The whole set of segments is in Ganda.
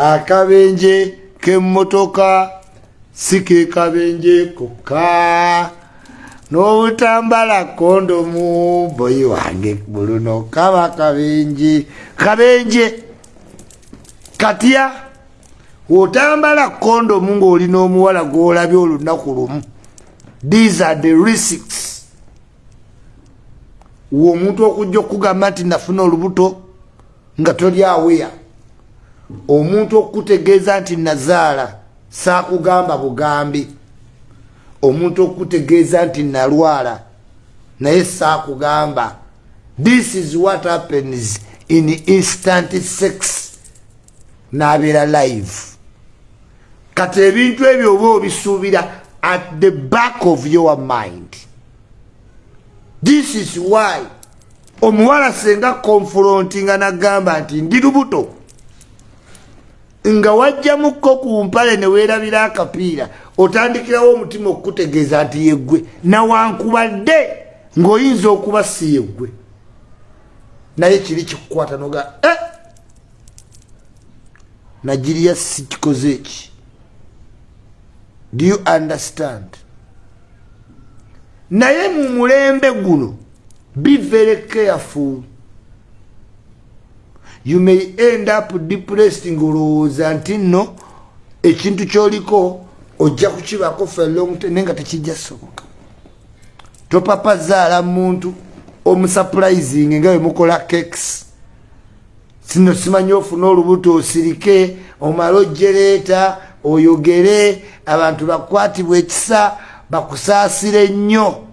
akabenje kemmotoka si ke kabenje kokka. N'obutambala kondomu boyi wange buluno kaba kabenje kabenje. Katya wotambala kondomu ng'olina omuwala gw'olabye olunaku lumu. These are the risks. We omuntu okujja okugamba nti nafuna olubuto nga toli aweya omuntu okutegeeza nti nazaala saakugamba bugambi. Omuntu okutegeeza nti nalwala naye saakugamba this is what happens in instant sex. N'abeera live. Kati ebintu ebyo oba obisuubira at the back of your mind. This is why omuwala senga confronti nga nagamba nti ndi lubuto nga wajjamukko ku mpale ne weerabira akapiira otandikirawo omutima okukutegeeza nti yeggwe nawankubadde ng'oyinza okuba si yeggwe naye kiri kikukwata noga e nagiriya sikikoze eki? Do you understand? Naye mu mulembe guno be very careful you may end up depressed ngaolowooza nti nno ekintu kyoliko ojja kukibako felongnaye nga tekijja soboka topapa zaala muntu omusuprising nga wemukola keks sino simanyi ofuna olubuto osirike omale ojereeta oyogere abantu bakwatibwa ekisa bakusaasire nnyo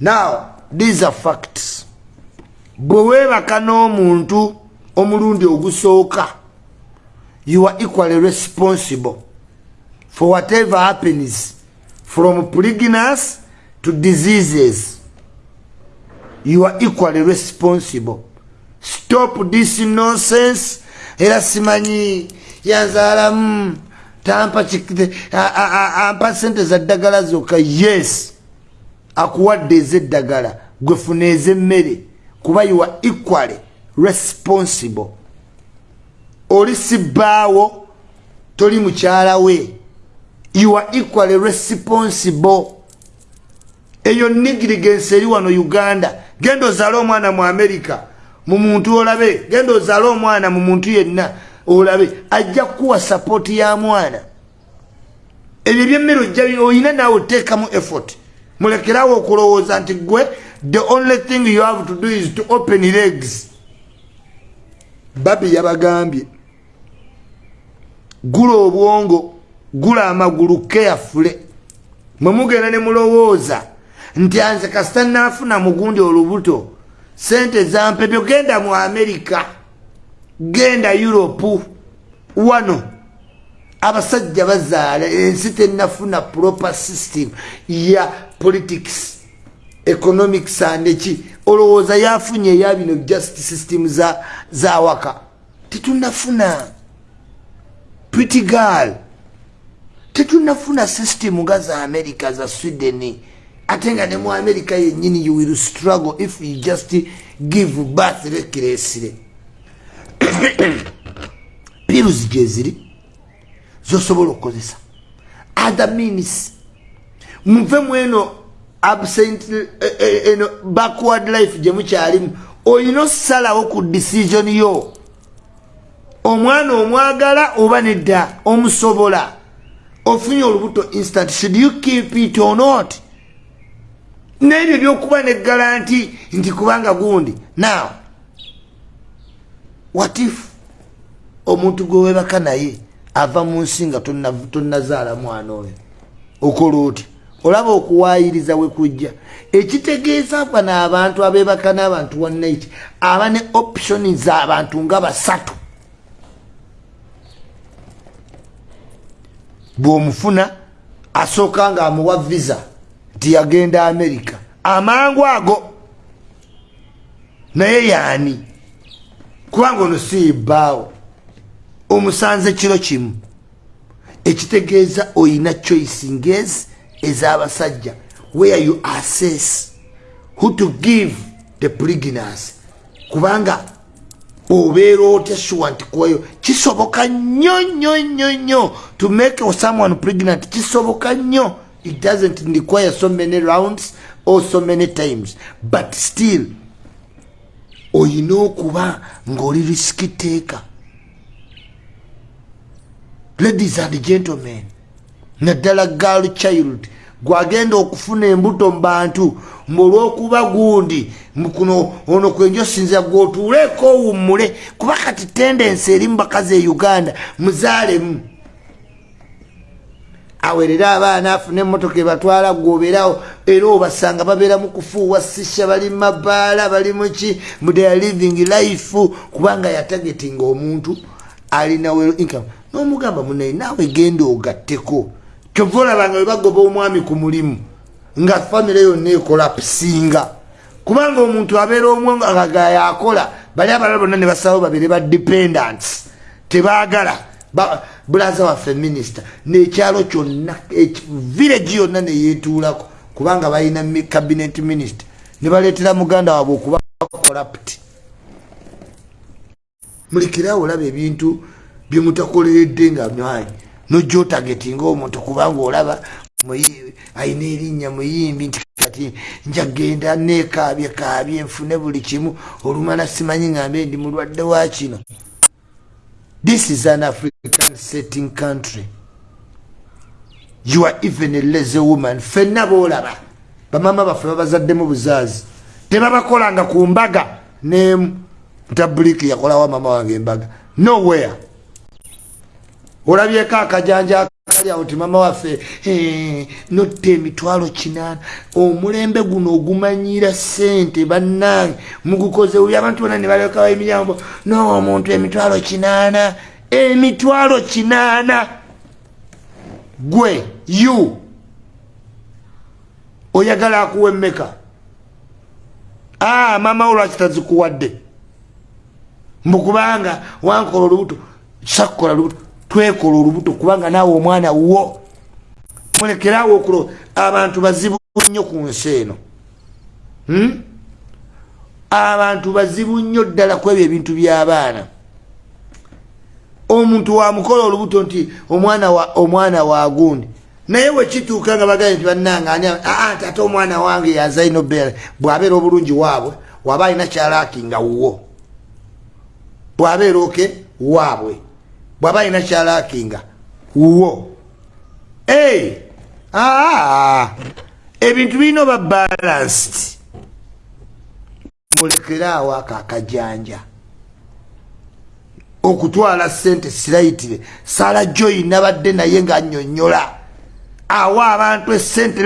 now these are facts bwe weebaka n'omuntu omulundi ogusooka you are equally responsible for whatever happens from pregnancy to diseases. You are equally responsible. Stop this nonsense. Era simanyi yanzaalamu tampa ampa sente za ddagala zokka. Yes akuwadde ez'eddagala gwefuna ez'emmere kuba you are equally responsible. Oli sibbaawo toli mukyala we you are equally responsible. Eyo nigirigensi eri wano uganda. Genda ozaale omwana mu amerika mu muntu olabe. Genda ozaale omwana mu muntu yenna olabe. Ajja kukuwa sapooti ya mwana. Ebyo ebyemmere ojja oyina naawe oteekamu effort mulekerawo okulowooza nti gwe the only thing you have to do is to open legs. Babi yabagambye gula obwongo gula amagulu keyafule mwe mugenda ne mulowooza nti anze kasita naafuna mugundi olubuto sente zampebyo genda mu amerika genda europe wano. Abasajja bazaala ensi tenafuna proper system ya politics economics andeki olowooza yafunye eya bino just system za, za waka tetunafuna. Pretty girl. Tetunafuna system nga za america za sweden. Ate nga ne mu america yenyini you will struggle if you just give birth rekiresire pills gyeziri zosobola okukozesa. Other means muve mweno absent eno backward life gyemukyalimu olina osalawo ku decision yo. Omwana omwagala oba nedda omusobola ofunye olubuto instant should you keep it or not? Nebyo byokuba ne garanti nti kubanga gundi. Now what if omuntu gwewebaka naye ava mu nsi nga tonnazaala mwana oyo? Okola oti olaba okuwayiriza wekujja ekitegeeza bano abantu abebaka n'abantu wanaiti aba ne optioni z'abantu nga basatu. Bw'omufuna asooka nga amuwa visa nti yagenda amerika amangu ago naye yaani? Kubanga ono siibbaawo omusanze kiro kimu. Ekitegeeza oyina choice ngezi ez'abasajja where you assess who to give the pregnancy kubanga obeera otya sure nti kuwayo kisoboka nnyo nnyo nnyo nnyo to make someone pregnant. Kisoboka nnyo. It doesn't require so many rounds or so many times. But still oyina okuba ng'oli risiki teeka ladies and gentlemen naddala girl child. Gwagenda okufuna embuto mu bantu mulwokuba gundi mukuno ono kwenjosinza gwotuuleko owummule kuba kati tendensi eri mu bakazi e uganda muzaalemu awerere abaana afune emotoka ebatwala gwobeerawo era obasanga babeera mu kufuuwa sisha bali mabaala bali muki mudea living life. Kubanga yatagetinga omuntu alinawe income. N'omugamba munaye naawe genda ogatteko kyova olabanga we bagoba omwami ku mulimu nga famire yonna ekola pusinga kubanga omuntu abeera omwongaga yakola bali abalala bonna ne basabawo babere ba dependants. Tebaagala. Bulaza waffe minisita nekyalo kyonna village yonna neyetuulako kubanga balina cabinet minister. Ne baleetera muganda waabwe okuba corrupt. Mulekerawo olaba ebintu byemutakoleredde nga mwanyi nojja otagetinga omuntu kubanga olaba ayina erinnya muyimbi nti kati njagenda nekaabye kaabye nfune buli kimu olumana simanyi ngambe ndi mulwadde wa kino. This is an african setting country. You are even a lazy woman. Fenna boolaba bamama baffe babazaddemu buzaazi. Tebabakolanga ku mbaga. Nemu mutabuliki yakolawo mama wange embaga? Nowhere olabyeko akajanja akali awo ti mama waffe notta emitwalo kinaana. Omulembe guno ogumanyira sente bannange mugukoze uli abantu bona ne balekawo emiryango noomuntu emitwalo kinaana emitwalo kinaana. Gwe yu oyagala akuwa emmeka a mama wo lwaki tazikuwadde? Mbukubanga wankola olubuto sakkola lubuto twekola olubuto kubanga naawe omwana wo. Mulekerawo okulo abantu bazibu nnyo ku nsi eno. Hmm? abantu bazibu nnyo ddala ku ebyo ebintu by'abaana. Omuntu wamukola olubuto nti omwana wa omwana wagundi naye wekituuka nga bagaye nti bannangaani aa ate omwana wange yazaino bere bw'abeera obulungi waabwe waba alina kyalaaki nga wuwo bw'abeera oke waabwe bwaba alina kyalakinga wo ebintu birina oba balanced? Mulekeraawo ako akajanja okutwala sente sirayitire. Sala joyi nabadde naye nga nyonyola awa abantu esente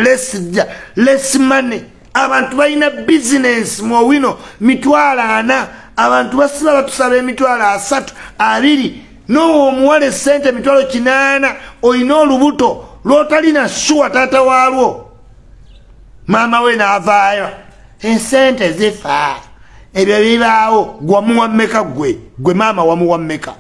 less money. Abantu balina bizinesi muowino mitwalo ana. Abantu basiba batusaba emitwalo asatu abiri nowa omuwala esente emitwalo kinaana olina olubuto lwotalina suwa taata waalwo. Maama we naavaayo esente zifa ebyo bibaawo gwamuwa mmeka gwe gwe maama wamuwa mmeka.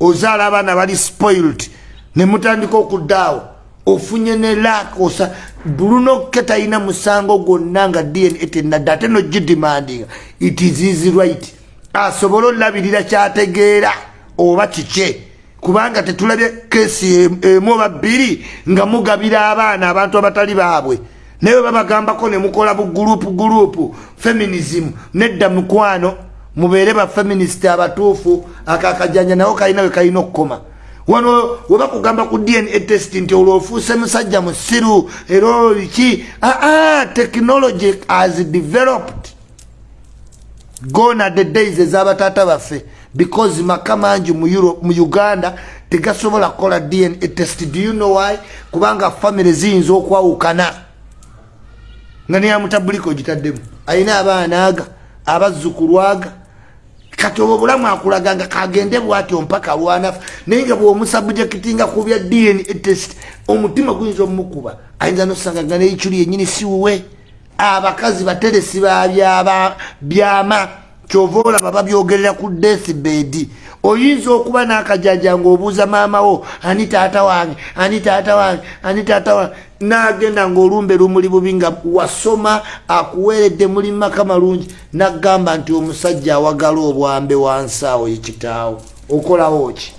Ozaala abaana bali spoilt ne mutandika okuddaawo ofunye ne lak osa bulunokke talina musango gwonna nga dna tenadde ate nogidimandinga. It is easy right. Asobole olabirira kyategeera oba kike? Kubanga tetulabye kesi emu oba bbiri nga mugabira abaana abantu abatali baabwe. Naye babagambako nemukola bugurupu gurupu feminism nedda mukwano mubeere bafeminist abatuufu akakajanja nawo kalina we kalina okukoma. Wano webakugamba ku dna test nti olwo ofuuse musajja musiru era oliki aa technology has developed. Gona the days ezabataata baffe because maka mangi mu uganda tegasobola kukola dna test. Do you know why? Kubanga famire ziyinza okwawukana. Nga neyamutabuliko gitaddemu. Ayina abaana aga abazzukulwaga kati obwo obulamu akulaga nga kagende bwatyo mpaka lwanafu naye nga bwomusabujekitinga ku bya dna test omutima guyinza omumukuba ayinza nosanga nga neyikyuli yenyini siwuwe abakazi bateresi babyama kyova olaba babyogerera ku deathbed oyinza okuba n'akajanja ngaobuuza maamawo ani taata wange? Ani taata wange? Ani taata wange? Nagenda ngaolumbe lumuli bubi nga wasoma akuweeredde muli mumaka malungi nagamba nti omusajja awagala obwambe wansaawo yekitaawo okolawo ki?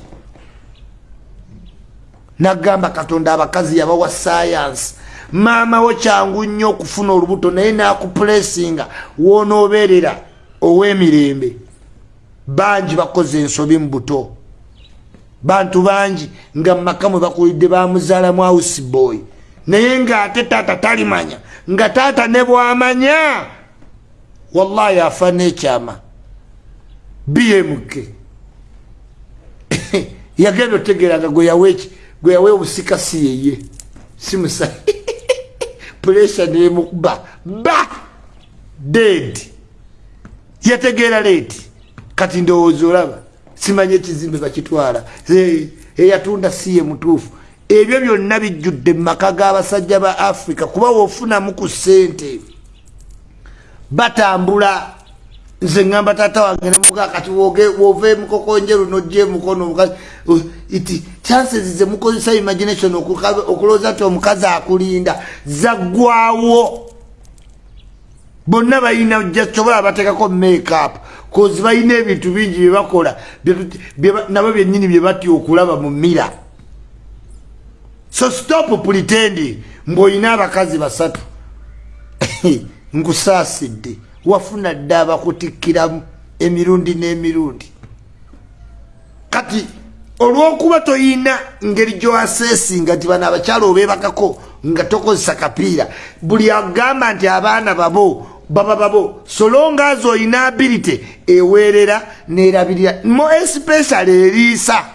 Nagamba katonda abakazi yabawa sayansi maamawo kyangu nnyo okufuna olubuto naye nakupulesinga wonoobeerera ow'emirembe bangi bakoze ensobi mu buto. Bantu bangi nga mumaka mwe bakulidde bamuzaalamu auseboy naye ngaate taata talimanya nga taata ne bwamanya wallahi afa nekyama. Bmk yagenda otegeranga gweyaweki gwe yawe obusika si yeye simusa puresha nemukuba ba ded yategeera leeti. Kati ndowooza olaba simanye ekizimbe bakitwala. Eyatunda siye mutuufu ebyo byonna bijjudde mumaka g'abasajja ba africa kuba wofunamu ku ssente. Batambula. Nze ŋŋamba taata wange nemuka kati wova emukokonjeru nojja emukono omukazi iti chances ze mukozesa imagination okulowooza nti omukazi akulinda zaggwawo bonna balina jasobola bateekako makeup kozi balina ebintu bingi byebakola nabo byennyini bye batya okulaba mu mira so stop pretending mbwolina abakazi basatu. Nkusaasidde wafuna dde abakutikkiramu emirundi n'emirundi. Kati olwokuba toyina ngeri gyoasesinga nti bano abakyala obebakako nga tokozesa kapiira buli agamba nti abaana babo baba babo solongas oyina ability eweerera nerabirira. Mo especially eriisa.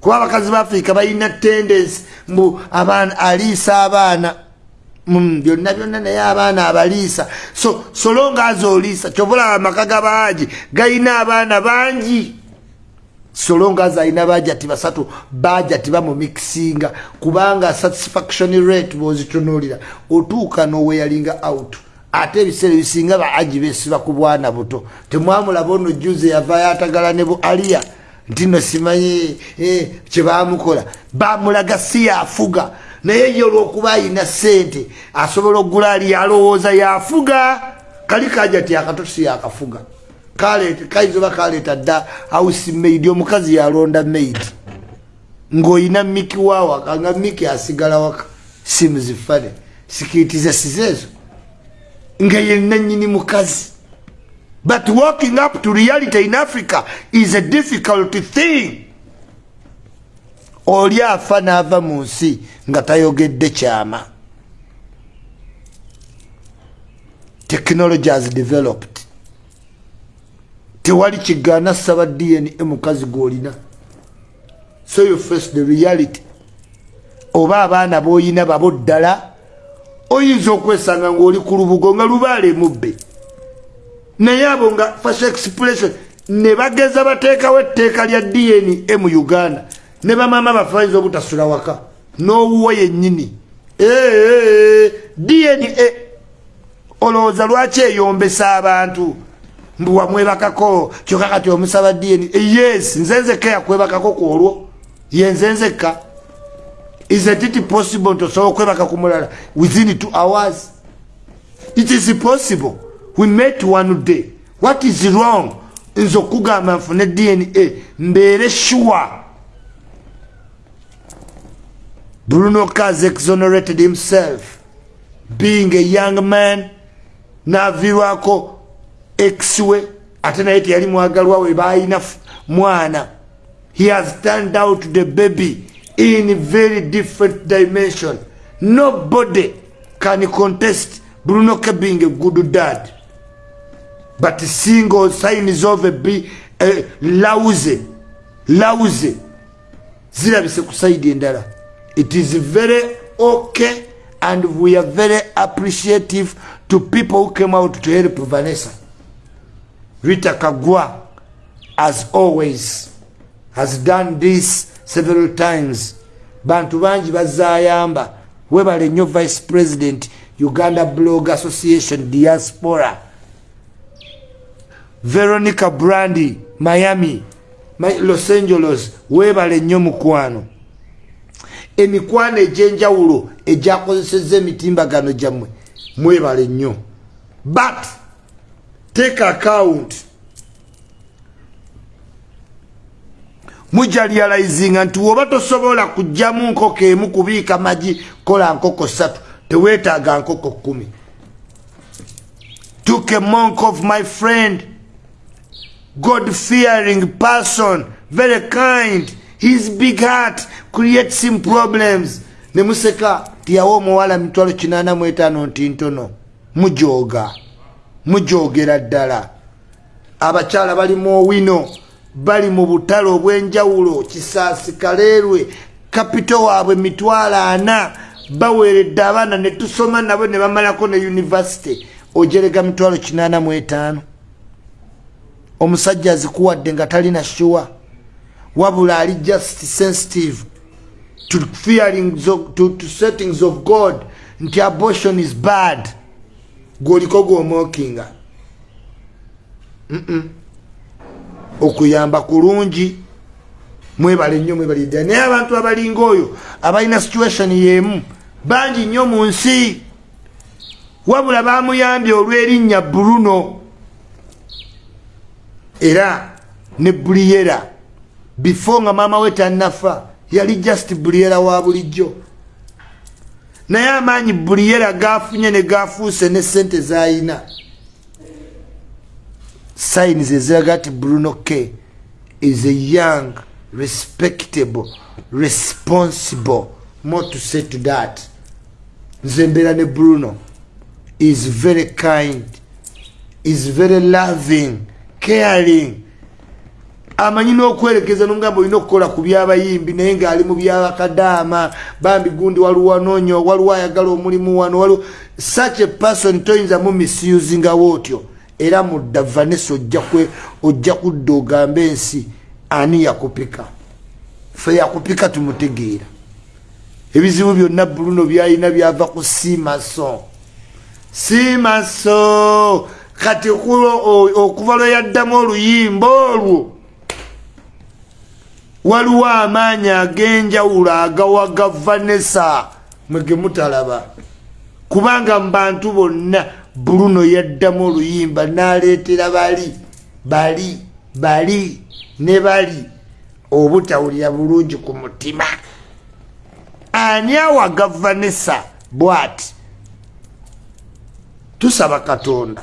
Kuba abakazi ba afrika balina tendensi mbu aliisa abaana. Mm, byonna byonna naye abaana abaliisa. So solonga aza oliisa kyobulaba amaka gabaaji galina abaana bangi. Solonga aza alina bajati basatu bajati bamumikisinga kubanga satisfaction rate bozitunulira otuuka noweyalinga out ate ebiseera ebisinga baaji besiba ku bwana buto. Temwamulaba ono juze yavayo atagala ne bu aliya. Nti no simanyi eh, kyebamukola bamulaga si yafuga. Naye ye olwokuba ayina sente asobola okugula ali alowooza yafuga. Kali kaja ti akatosi yakafuga. Kayinza oba kaleeta dda house maid omukazi yalonda maid. Ng'oyina miki wawaka nga miki asigala waka. Simuzifane sikitize sizeezo nga yenna nyini mukazi but walking up to reality in africa is a difficult thing. Oli afa n'ava mu nsi nga tayogedde kyama. Technology has developed. Tewali kigaana saba dna mukazi gwolina. So you face the reality. Oba abaana boyina babo ddala oyinza okwesanga ngaoli ku lubugo nga lubaala emubbe naye abo nga fashion expression ne bageza bateekawo etteeka lya dna mu uganda. Ne bamama baffe bayinza obutasula waka n'owuwo yennyini. Dna olowooza lwaki eyombesa abantu? Mbu wamwebakako kyokka kati omusaba dna yes nze nzekka yakwebakako ku olwo. Yenze nzekka is it possible nti osobola okwebaka ku mulala within two hours? It is possible. We met one day. What is wrong? Nze okugamba nfune dna mbeere sure Bruno Kaz exonerated himself, being a young man, navirwako ex-we, atena yeti yali mwagalwa we baina mwana. He has turned out the baby in a very different dimension. Nobody can contest Bruno K being a good dad. But single signs of a be a lousy, lousy. Zirabise kusaidi endala. it is very okay and we are very appreciative to people who came out to help Vanessa. Rita Kagwa, as always, has done this several times. Bantu banji bazayamba. Webale nyo Vice President, Uganda Blog Association, Diaspora. Veronica Brandy, Miami. los angeles weebale nnyo mukwano emikwano egyenjawulo egyakozeseza emitimbagano gyammwe mwebale nnyo but take account mujalyalizinga nti woba tosobola kugjamu nkoko emu kubiika magi kola nkoko satu teweetaaga nkoko kumi took a monk of my friend god fearing person very kind his big heart creates him problems. Nemuseka tiyawa omuwala mitwalo kinana muetaano nti ntono mujoga mujogera ddala. Abakyala balimu owino bali mu butale obwenjawulo kisaasi kaleerwe kapito waabwe mitwalo ana baweeredde abaana ne tusoma nabo ne bamalako ne univesity ojerega mitwalo kinana muetaano omusajja azikuwadde nga talina shuwa. Wabula ali just sensitive to feelings of, to, to settings of god nti abortion is bad. Gwoliko gwomwokinga mm -mm. Okuyamba kulungi. Mwebale nnyo mwebalidda naye abantu abalinga oyo abalina situation yemu bangi nnyo mu nsi. Wabula bamuyambye olw'erinnya bruno. Era ne buliyera before nga maama we tanafa yali just buliyera wa bulijjo. Naye amaanyi buliyera gafunye ne gafuuse ne sente zayina signs eziraga ti bruno k is a young respectable responsible more to say to that nze mbeera ne bruno is very kind is very loving caring. Amanyi n'okwerekeza nomugamba olina okukola ku byabayimbi naye ng'ali mu byabakadaama bambi gundi waliwo wanoonyo waliwo ayagala omulimu wano waliwo such a person toyinza mu misusingawo otyo era mudda vanessa ojja kudda ogamba ensi ani yakupika? Fe yakupika tumutegeera. Ebizibu byonna bruno byalina byava ku simaso. Simaso! Kati okuva lwe yaddamu oluyimba olwo waliwo amaanyi ag'enjawulo agawaga vanessa mwege mutalaba. Kubanga mu bantu bonna bruno yaddamu oluyimba n'aleetera bali bali bali ne bali. Obutawulira bulungi ku mutima. Ani awaga vanessa bwati? Tusaba katonda.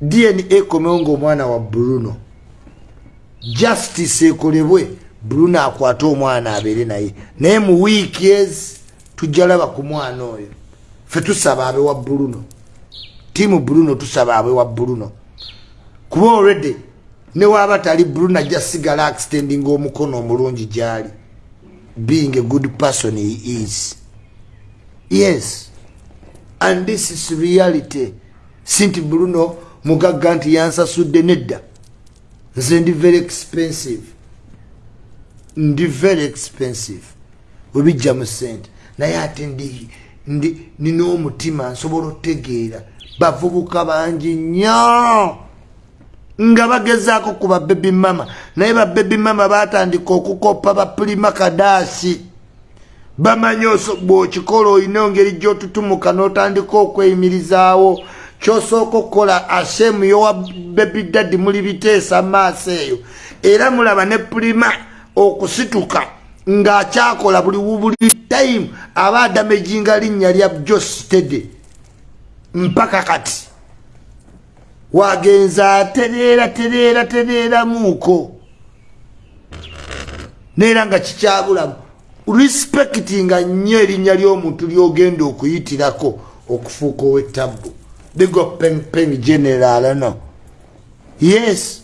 Dna ekomewo ngaomwana wa bruno. Justice ekolebwe bruno akwate omwana abeere naye. Naye mu wiiki ezi tujjalaba ku mwana oyo fe tusaba abe wa bruno. Tiimu bruno tusaba abe wa bruno. Kuba olredy newaba tali bruno ajja sigala accidending omukono omulungi gyali. Being a good person he is. Yes. And this is reality. Sinti bruno mugagga nti yansasudde nedda. Nze ndi very expensive. Ndi very expensive. Webijja mu sente naye ate ndi nina omutima nsobola otegeera. Bavubuka bangi nnyo. Nga bagezaako ku babebi mama. Naye babebi mama batandika okukoppa bapulima kadaasi bamanyi bwokikola olina engeri gyotutumuka n'otandika okweyimirizaawo kyosooka okukola ashemu yowa bebi daddi muli biteesa maaso eyo. Era mulaba ne pulima okusituka ng'akyakola buli buli time aba adamejinga linnya lya jostede mpaka kati. Wagenza atereera tereera tereeramuuko neera nga kikyabulamu. Respectinga nnyo erinnya ly'omuntu ly'ogenda okuyitirako okufuuka ow'ettabbu bigo pengpeng general no? Yes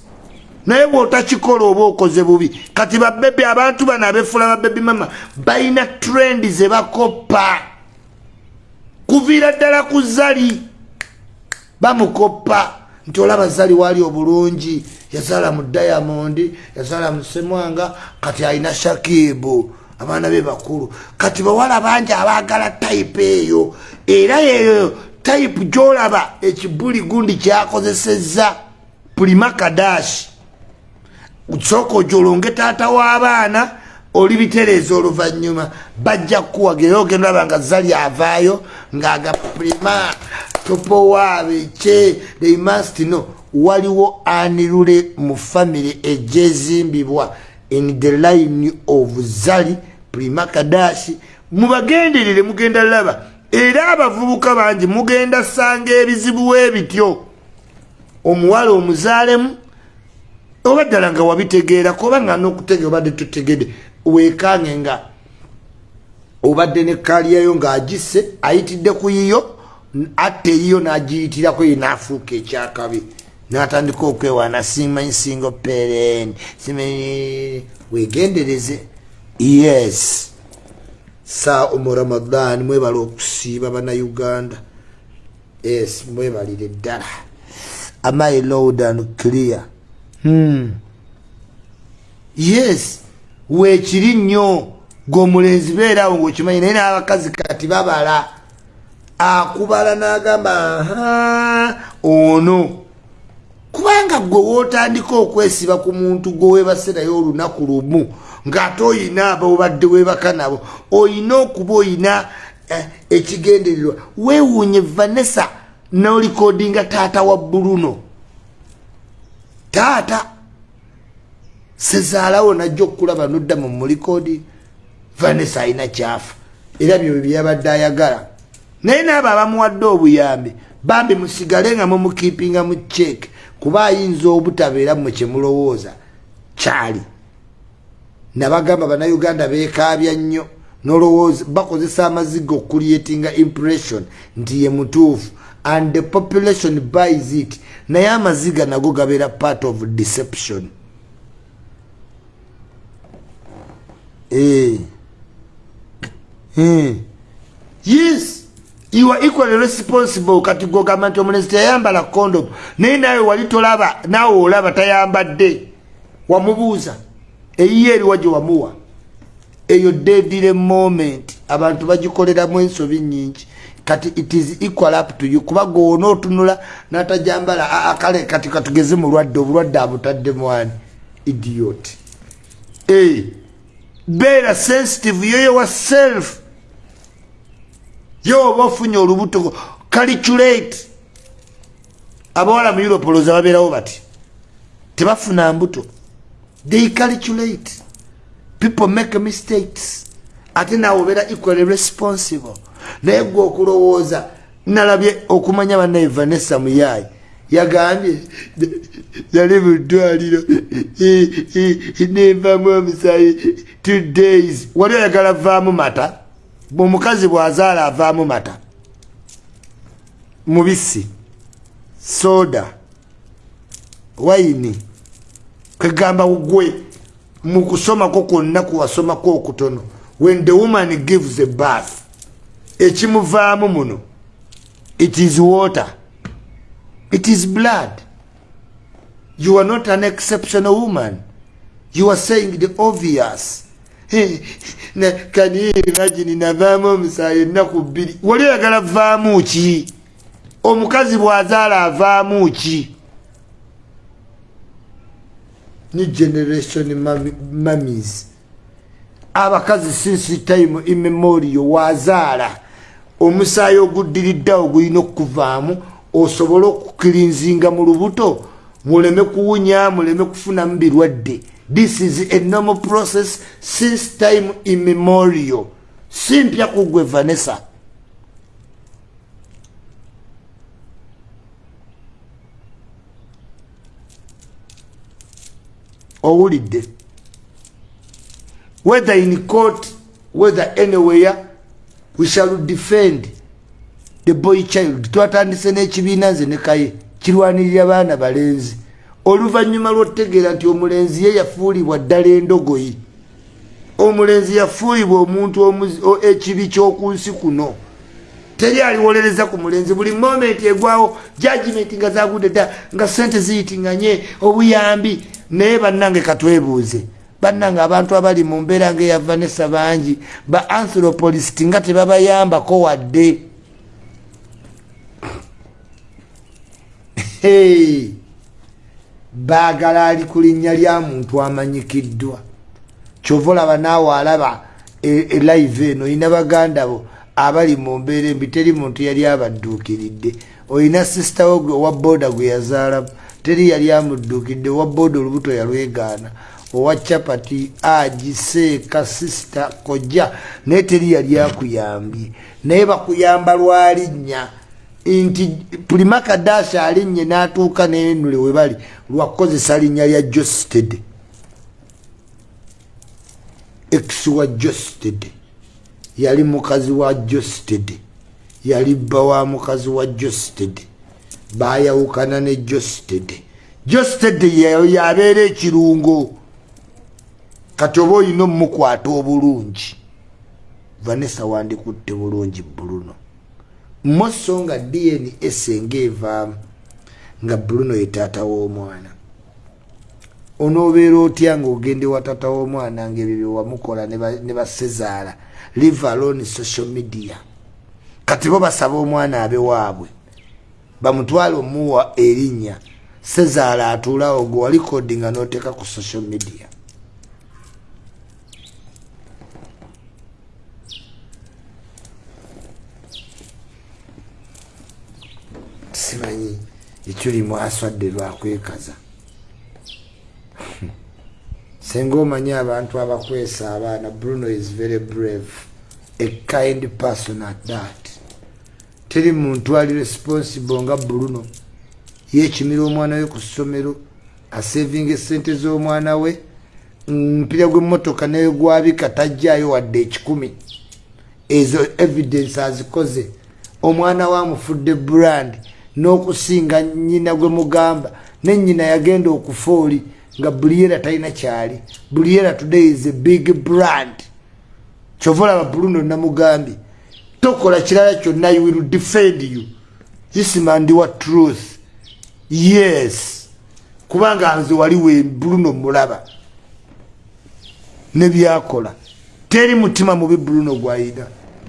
naye bwotakikola oba okoze bubi kati babebi abantu bano abefula babebi mama balina trend zebakoppa kuviira ddala ku zali bamukoppa. Nti olaba zali wali obulungi yazaala mu diamond yazaala mu semwanga kati alina shakibu abaana be bakulu. Kati bawala bangi abaagala type eyo era yeyo type gyolaba ekibuli gundi kyakozeseza pulima kadashi sooka ojolonge taata w'abaana oli bitereeza oluvanyuma bajja kukuwaga era ogenda aba nga zali avaayo ng'agaprima topowaabeke they must know. Waliwo anirule mu famiry egyezimbibwa in the line of zali prima kadashi. Mubagenderere mugenda laba era abavubuka bangi mugenda sanga ebizibu webityo omuwala omuzaalemu oba ddala nga wabitegeera kuba nga nokutegera obadde tutegedde wekange nga obadde ne kaliyayo ng'agisse ayitidde ku yiyo atte eyiyo n'agiyitirako ye n'afuuka ekyakabi. N'atandika okwewaana simanyi singo peren simanyi wegendereze yes. Sa omu ramadan mwebala okusiiba bannayuganda. Yes mwebalire ddala. Amai loud and clear. Yes weekiri nnyo gweomulenzi beerawo ngaokimanyi naye n'abakazi kati babala akubala n'agamba ono. Kubanga gwe wootandika okwesiba ku muntu gwe webaserayo olunaku lumu ng'ate oyina abobadde webaka nabo oyina okuba oyina eh, ekigendererwa. Weewuunye vanessa nolikodinga taata wa buluno taata sezaalawo najja okukulaba nodda mu mulikodi vanessa alina kyafa. Era byo byabadde ayagala. Naye naabo abamuwadde obuyambi bambi musigale nga mumukiipinga mu cheeke kuba ayinza obutabeera mu kyemulowooza kyali. Nabagamba bannayuganda beekaabya nnyo nolowooza bakozesa amaziga okuliatinga impression nti ye mutuufu and the population buys it. Naye amaziga nago gabeera part of deception. Eh. Eh. yes. You are equally responsible. Kati gogamba nti omulenzi teyayambala condom. Naye nawe wali tolaba naawe olaba tayambadde. Wamubuuza. Eyiyo eriwa gye wamuwa. Eyo dedire moment. Abantu bagikoleramu ensobi nyingi kati it is equal up to you. Kuba goona otunula natajambala kale kati katugeze mulwadde obulwadde abutadde mwani idiot. Hey. Eh. beera sensitive yoyowa self. Yoba ofunye olubuto calculate. Abawala mu europe olooza babeerawo bati tebafuna mbuto. They calculate. People make mistakes. Ate naawe obeera equally responsible naye gwe okulowooza nalabye okumanya bannaye vanessa muyaayi yagambye yali muddwaliro nenvamu omusayi two days. Wali oyagala vaamu mata? Omukazi bwazaala avaamu mata? Mubisi soda wayini kwegamba gwe mukusomako kwonna kuwasomako okutono. When the woman gives a bath ekimuvaamu muno it is water it is blood. You are not an exceptional woman. You are saying the obvious. Kani imagine navaamu omusaayi ennaku bbiri. Wali oyagala vaamu ki? Omukazi bwazaala avaamu ki? Ni generation mamis abakazi since time immemorial wazaala omusaayi oguddiriddewo gulina okuvaamu osobole okukirinzinga mu lubuto muleme kuwunya muleme kufunamu birwadde. This is a normal process since time immemorial. Simpya kugwe vanessa. Owulidde? Whether in court whether anywhere we shall defend the boy child. Twatandise n'ekibiina nze nekaye kirwanirira baana balenzi. Oluvannyuma lwotegeera nti omulenzi ye yafuulibwa ddala endogoyi. Omulenzi yafuulibwa omuntu ekibi ky'oku nsi kuno. Teri aliwolereza ku mulenzi. Buli momenti egwawo jagimenti nga zagudde dda nga sente ziyitinganye obuyambi naye bannange katwebuuze bannange abantu abali mu mbeera ngaeya vanessa bangi ba anthropolist nga tebabayambako wadde. Baagala ali ku linnya lya muntu amanyikiddwa. Kyova olaba naawe alaba elive e eno olina baganda bo abali mu mbeera embi teri muntu yali abadduukiridde. Olina sisita wo owa booda gwe yazaalamu teri yali amudduukidde owa booda olubuto yalwegaana owa capati agiseeka sisita kojja naye teri yali akuyambye. Naye bakuyamba lwalinnya nti pulimakadasi alinnye n'atuuka nenule we bali lwakukozesa linnya lya josted. Ex wa josted. Yali mukazi wa josted. Yali bba wa mukazi wa josted. Bayawukana ne josted. Josted yabeera ekirungo kati oba olina omukwata obulungi vanessa wandikutte bulungi buluno moso nga dns nga evaamu nga bruno ye taata w'omwana. Onoobeera otya ngaogende wa taata w'omwana ngaebyo byewamukola ne basezaala live alone social media. Kati bo basaba omwana abe waabwe. Bamutwale omuwa erinnya. Sezaala atuulawo gwe walikodi nga nooteeka ku social media simanyi ekyulimu aswadde lwakwekaza senga omanyi abantu abakwesa abaana bruno is very brave a kind person at that. Teri muntu ali responsible nga bruno. Yekimira omwana we ku ssomero asavinga esente z'omwana we. Mpira gw'emmotoka naye gwabika tajjayo wadde ekikumi. Ezo evidence azikoze. Omwana we amufudde brand n'okusinga nyina gwe mugamba nenyina yagenda okufa oli nga buliera talina kyali. Buliera today is a big brand. Kyova olaba bruno namugambye tokola kirala kyonna you will defend you. Isimandi wa truth. Yes. Kubanga nze waliwe bruno mulaba. Nebyakola teri mutima mubi bruno gwayina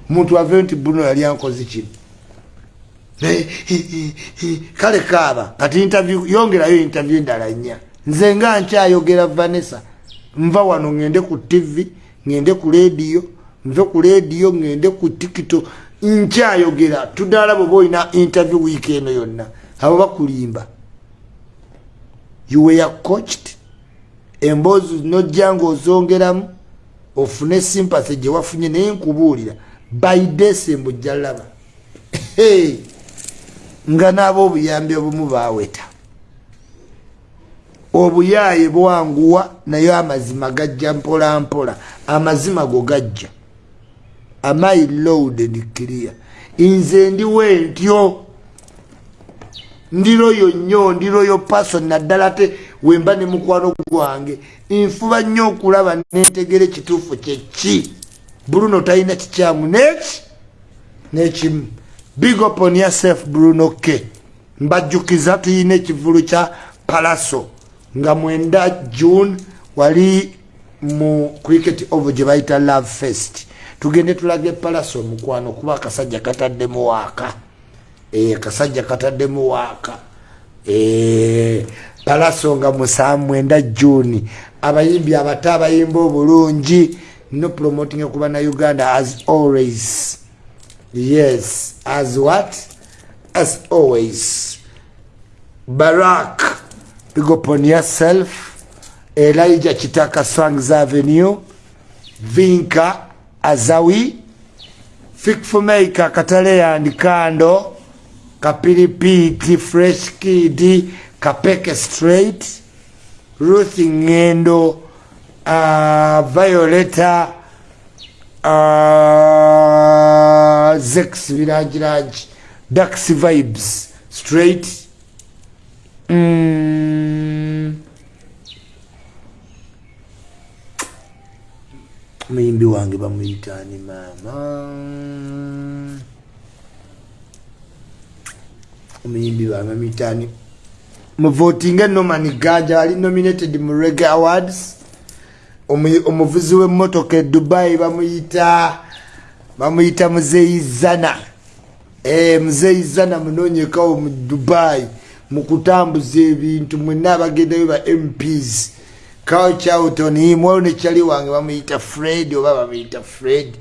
muntu ave nti bruno yali ankozi kino kale kaaba kati interview yongerayo interview endala nnya. Nze nga nkyayogera vanessa nva wano ngende ku tv ngende ku lediyo nve ku lediyo ngende ku tikito nkyayogera. Tudala bweoba olina interview wiiki eno yonna abo bakulimba. Yuweya coached. Emboozi nojja nga ozongeramu ofune sympathy gye wafunye naye nkubuulira. By december ojja laba. Hey. Nga naaba obuyambi obumu baweta obuyaaye bwanguwa naye amazima gajja mpola mpola amazima go gajja. Amai loaded clear nze ndiwe ntyo. Ndiroyo nnyo ndiroyo person naddala te wemba ne mukwano gwange. Nfuba nnyo okulaba nentegera ekituufu kyeki bruno talina kikyamu neki? Nekimu big up on yourself bruno k. Mbajjukiza tuyina ekivulu kya palaso. Nga mwenda june wali mu cricket ovo gye bayita love fest. Tugende tulage palaso omukwano kuba akasajja kataddemu waaka. E, akasajja kataddemu waaka. E, palaso nga musaa mwenda june. Abayimbi abato abayimba obulungi no promoting okuba na uganda as always yes as what? As always. Barak big upon yourself. Elijah kitaka swangs avenue. Vinka azawi. Fikfumeka katale and kando. Kapiripiti fresh kid kapeke straight. Ruth ngendo uh, violeta uh, zex virangirangi dax vibes straight. Mm. muyimbi wange bamuyitani maama omuyimbi wange bamuyitani. Muvotinga noman gaja ali nominated mu reg awards. Omuvuzi w'emmotoka e dubai bamuyita bamuyita muzeizana e, muzeizana munonyekawo mu dubai mukutambuza ebintu mwena abagendayo ba mps couchouton imwalo nekyali wange bamuyita fred oba bamuyita fred.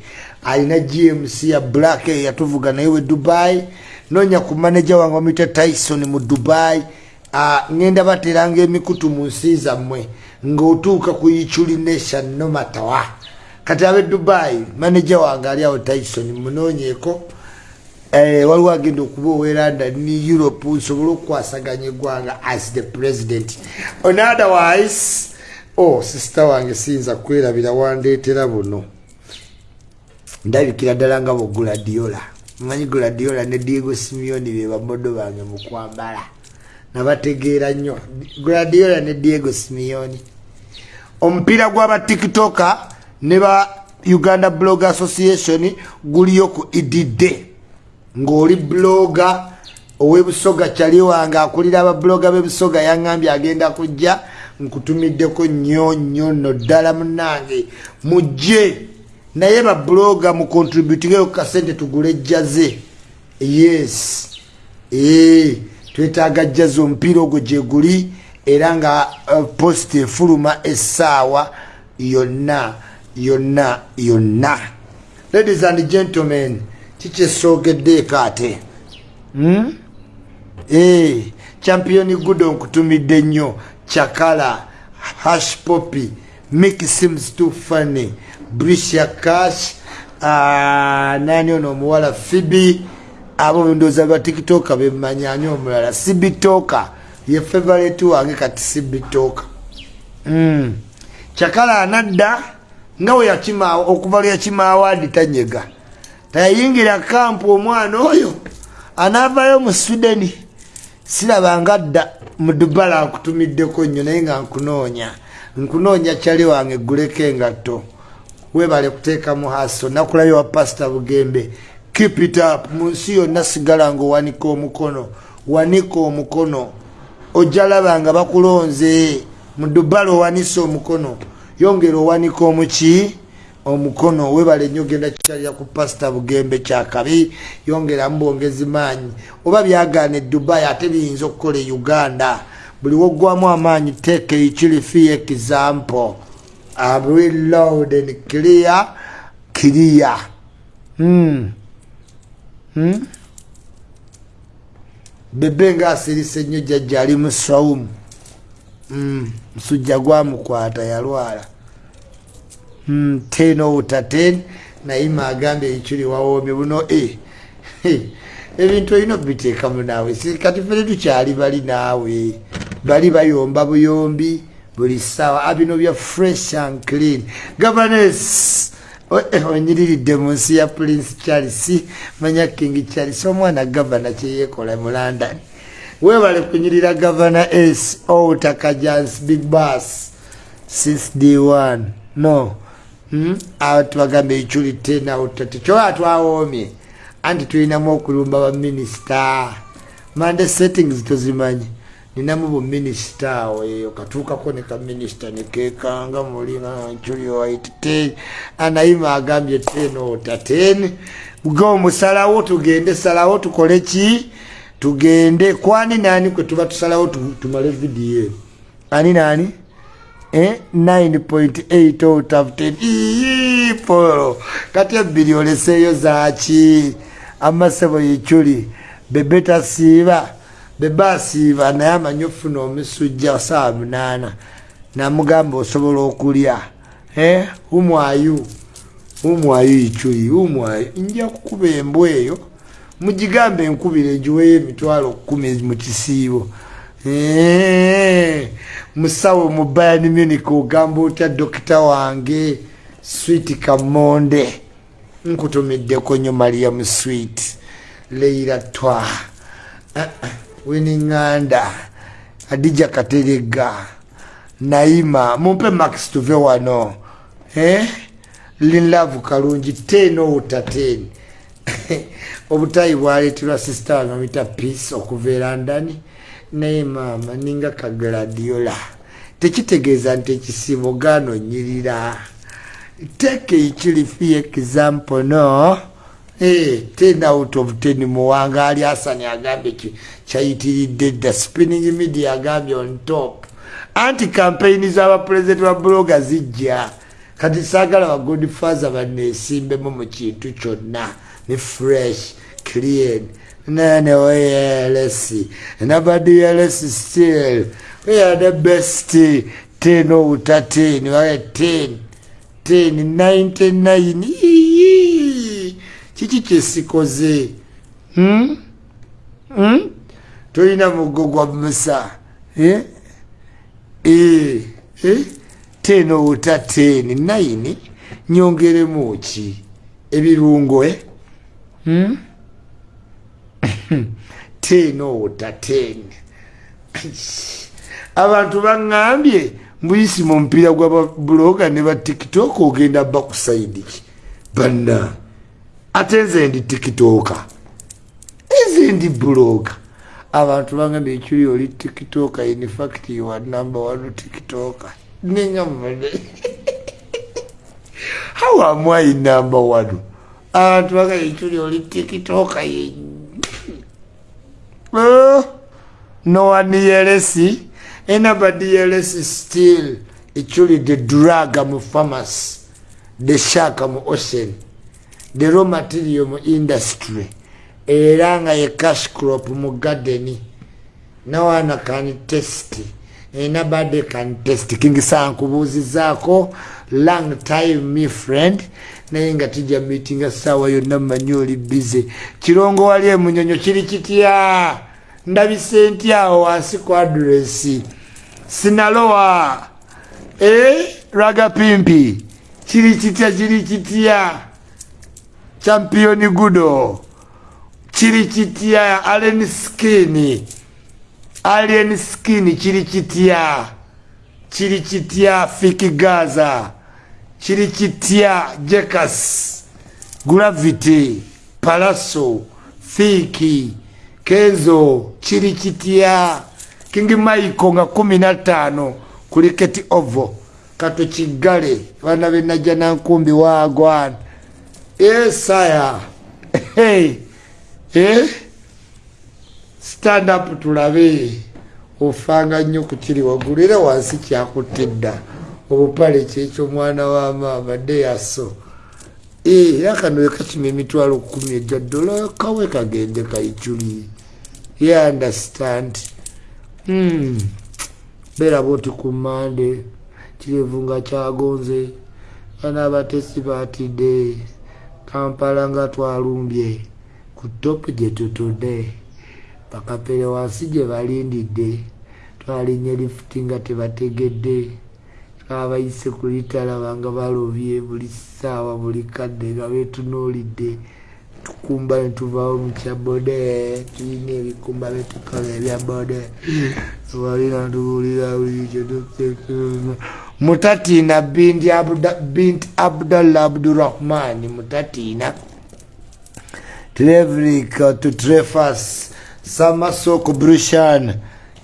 Alina gmc ya black yatuvuga naye we dubai. Nonya ku manaja wange bamuyita tyson mu dubai. Ngenda bateranga emikutu mu nsi zammwe ngaotuuka ku ichuli nation nomatawa kati abe dubai manaja wange ali awo tyson munonyeko Eh, waliwo agenda okuba oweranda ni europe nsobole okukwasaganya eggwanga as the president. On otherwise oh sister wange siyinza kwerabira wandeetera buno. Ndabikira ddala nga boguladiola manyi guladiola ne diego simeoni be bamodo bange mu kwambala. Nabategeera nnyo. Guladiola ne diego simeoni omupiira gw'abatiktoka ne ba uganda blog association guliyo ku ididde ng'oli bloga ow'ebusoga kyali wange akulira ababloga b'ebusoga yaŋŋambye agenda kujja nkutumiddeko nnyo nnyo nno ddala munange mujje! Naye babloga mukontributingeyo kukasente tugule jjaze. Yes. Ee twetaaga jjaze omupiira ogwo gye guli era nga uh, post efuluma essaawa yonna yonna yonna. Ladies and gentlemen kikyesoogeddeeko ate hmm? eh, championi gudo nkutumidde nnyo. Chakala hash poppy mik sims to funny. Bricia cash uh, nani ono omuwala? Fibi abo ndooza batiktoka bemmanyanyi omulala? Sibitoka ye favorite wange kati sibitoka. Mm. chakala anadda nga we yakima okuva lweyakimaawaadi tanyega. Tayayingira kampu omwana oyo anaavayo mu swideni sirabanga dda mu dubala nkutumiddeko nnyo naye nga nkunoonya. Nkunoonya kyali wange guleko engatto. Webale kuteeka mu haso nakulayo wa pasita bugembe. Keep it up. Mu nsi yonna sigala nga owanika omukono wanika omukono. Ojalaba nga bakulonze. Mu dubala owanisa omukono yongera owanika omuki omukono webale nnyo genda kikyalira ku pasita bugembe kyakabi. Yongeramu bwongezi maanyi. Oba byagaana edubai ate biyinza okukola e uganda. Buli woggwamu amaanyi teeka ekirifi example. Reload and clear? Clear. Hmm. hmm? bebe nga asirise nnyo jjajja ali mu saumu. Musujja gwamukwata yalwala. Hmm, ten outa ten nayima agambye ekiri wawoomye buno e ebintu olina obiteekamu naawe. Kati fere tukyali bali naawe bali bayomba buyombi buli ssaawa abino bya fresh and clean. Governes eh, onyiriridde mu nsi ya prince charles manya king charles omwana gavana kyeyekola mu london webale kunyirira gavana s outa kajans big d one. No. Hmm? tubagambe ekyuli tenautate kyoba twawoomye? Anti tulinamu okulumba baminisita mande settings tozimanyi. Ninamu buminisita awo eyo katuukako ne kaminisita nekekanga mulinankyuli waite anayima agambye tenotaten ga omusalawo tugende salawo tukole ki tugende kwani nani kwe tuba tusalawo tumale vidiyo ani nani? 9.8 out of 10 polo. Kati ebbiri oleseeyo zaki amasebo yekyuli bebe tasiiba bebe asiiba naye amanyi ofuna omusujja saawa munaana namugamba osobola okulya umwayu. Umwayu ikyuli umwayu. Nja kukuba embwa eyo mugigambe enkubire egiweyo emitwalo kumi mu kisiibo. Musawo mu bayani munic ogamba otya dokita wange swit kamonde? Nkutumiddeko nyo mariam swit leira twa. Uh, winiŋŋanda adija katerega naima mumpe max tuve wano. Eh? linlavu kalungi ten outa ten obutayi bwaleeterwa sisita wange amita peace okuveera ndani naye maama ninga kagladiola tekitegeeza nti ekisiimo gaano nyirira teeka ekirifi example no? Eh, ten out of ten muwanga ali asani agambye kyayitiridde dda spinning media agambye on top. Anti campaign z'abapulezidenti ba bloga zijja. Kati saagala bagod father baneesimbemu mu kintu kyonna ne fresh clean nene oyls nabody ls still we are the best ten outa ten waye ten ten ninety nine kiki kyesikoze hmm? hmm? tolina mugo gwa musa eh? eh, eh? ten outa ten nine nyongeremu ki ebirungo eh? Hmm? ten outa ten abantu baŋŋambye mbuyisi mu mupiira gwababuloga ne ba tiktok ogenda bakusaidiki banna ate nze ndi tikitoka eze ndi buloga. Abantu baŋŋambye ekyuli oli tikitoka infact wa number one tikitoka neŋamane how am i number one abantu baŋŋambye ekyuli oli tikitoka ye oh, no one yelesi still. Ekyuli the drug mu pharmacy the shark mu ocean the raw material mu industry. Era nga ye cash crop mu garden. Nawana kan test anybody can test. Kingisa nkubuuzizaako long time me friend. Naye nga tijja meetinga saawa yonna mmanyi oli bize kirongo wali emunyonyo kiri kitya? Ndabise ntyawo wansi ku adresi sinalowa. E raga pimpi. Kiri kitya kiri kitya? Championi gudo. Kiri kitya alen skin alien skin kiri kitya kiri kitya fiki gaza. Kiri kitya jekas gravity palaso fiki kenzo kiri kitya kingi maiko nga kumi na tano kuliketi ovo. Kato kigale bana benajja nankumbi wagwana esaya hey. eh? Stand up tulabe. Ofanga nnyo ku kiri waggulu era wansi kyakutte dda. Obupale kyekyo mwana wa maama deyaso era kano ekakima emitwalo kumi ejja ddola kawe kagende kaiculi ye understand. Hmm. beera boti ku mande kirevu nga kyagonze anaabatesi batidde kampala nga twalumbye ku topu gye tutudde bakapere wansi gye balindidde twalinye lifuti nga tebategedde. Twabayise ku litalaba nga balobye buli ssaawa buli kadde nga betunuulidde tukumba netuvaawo mukya bode tulina ebikumba betukola ebya bode walina tuwulira mutatiina bint abdallah abdurahman mutatiina. Trevrik to trefas samasoko brushan.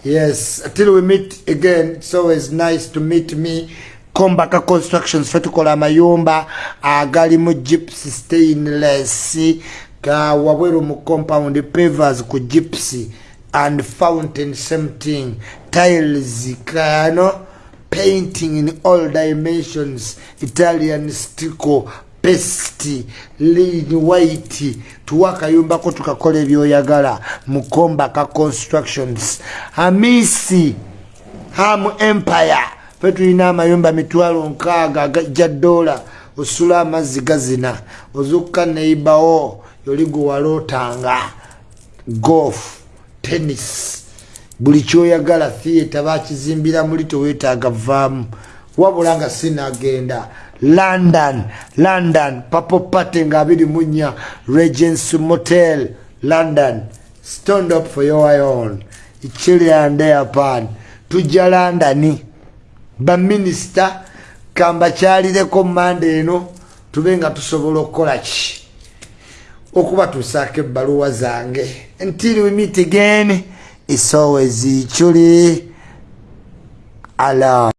Yes till we meet again it's always nice to meet me. Kombaka constructions fe tukola amayumba agali mu gypsy stainless ga wabweru mu compound pavers ku gypsy and fountain same thing tiles kano painting in all dimensions italian stico pesti lin white tuwa akayumbako tukakola ebyoyagala mu kombaka constructions. Amisi ham empire fe tulina amayumba mitwalo nkaaga gajja dola osula amazzi gazina ozukka neibawo yoli gwe walootanga golf tennis. Buli kyoyagala theatre bakizimbira muli tewetaaga vaamu. Wabula nga sinagenda london london papo pate nga abiri munya regency motel london. Stand up for your own. Ikiryandeyapaan tujja londoni. Baminisita kambakyalireko mande eno tube nga tusobola okukola ki? Okuba tusaako ebbaluwa zange. Until we meet again is always chuli ala